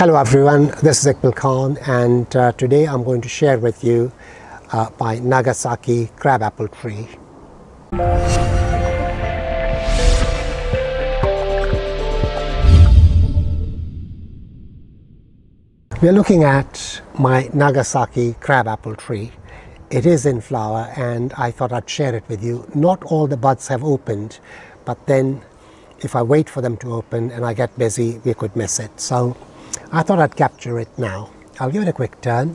Hello everyone, this is Iqbal Khan and uh, today I'm going to share with you uh, my Nagasaki crabapple tree. We're looking at my Nagasaki crabapple tree. It is in flower and I thought I'd share it with you. Not all the buds have opened, but then if I wait for them to open and I get busy, we could miss it. So I thought I'd capture it now. I'll give it a quick turn.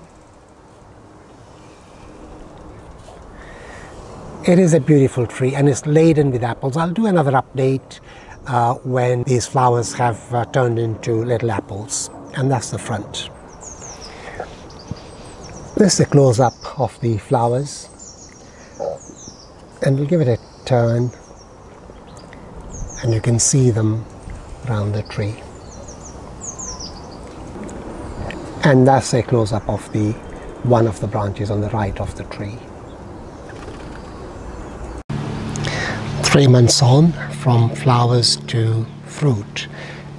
It is a beautiful tree and it's laden with apples. I'll do another update uh, when these flowers have uh, turned into little apples and that's the front. This is a close-up of the flowers and we'll give it a turn and you can see them around the tree. And that's a close-up of the one of the branches on the right of the tree. Three months on from flowers to fruit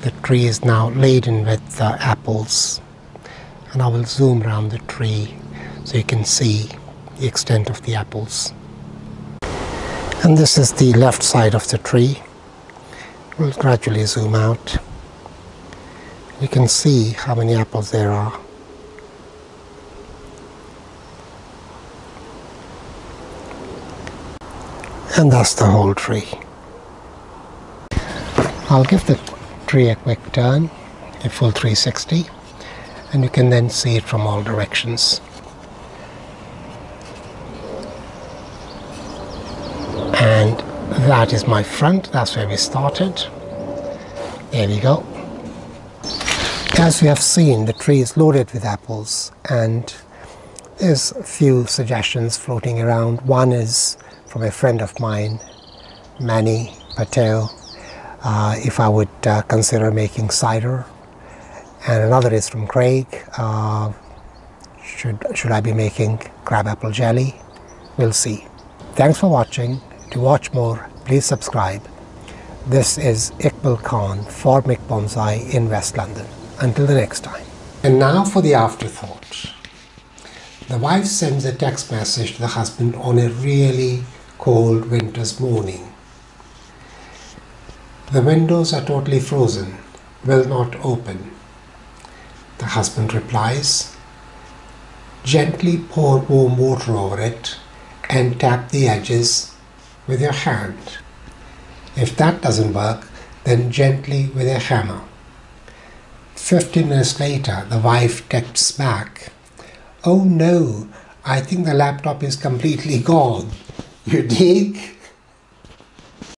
the tree is now laden with uh, apples and I will zoom around the tree so you can see the extent of the apples. And this is the left side of the tree. We'll gradually zoom out you can see how many apples there are. And that's the whole tree. I'll give the tree a quick turn, a full 360, and you can then see it from all directions. And that is my front, that's where we started. There we go. As we have seen, the tree is loaded with apples and there's a few suggestions floating around. One is from a friend of mine, Manny Patel, uh, if I would uh, consider making cider. And another is from Craig, uh, should, should I be making crabapple jelly? We'll see. Thanks for watching. To watch more, please subscribe. This is Iqbal Khan for Mick Bonsai in West London. Until the next time. And now for the afterthought. The wife sends a text message to the husband on a really cold winter's morning. The windows are totally frozen, will not open. The husband replies, Gently pour warm water over it and tap the edges with your hand. If that doesn't work, then gently with a hammer. Fifteen minutes later, the wife texts back, Oh no, I think the laptop is completely gone. You dig?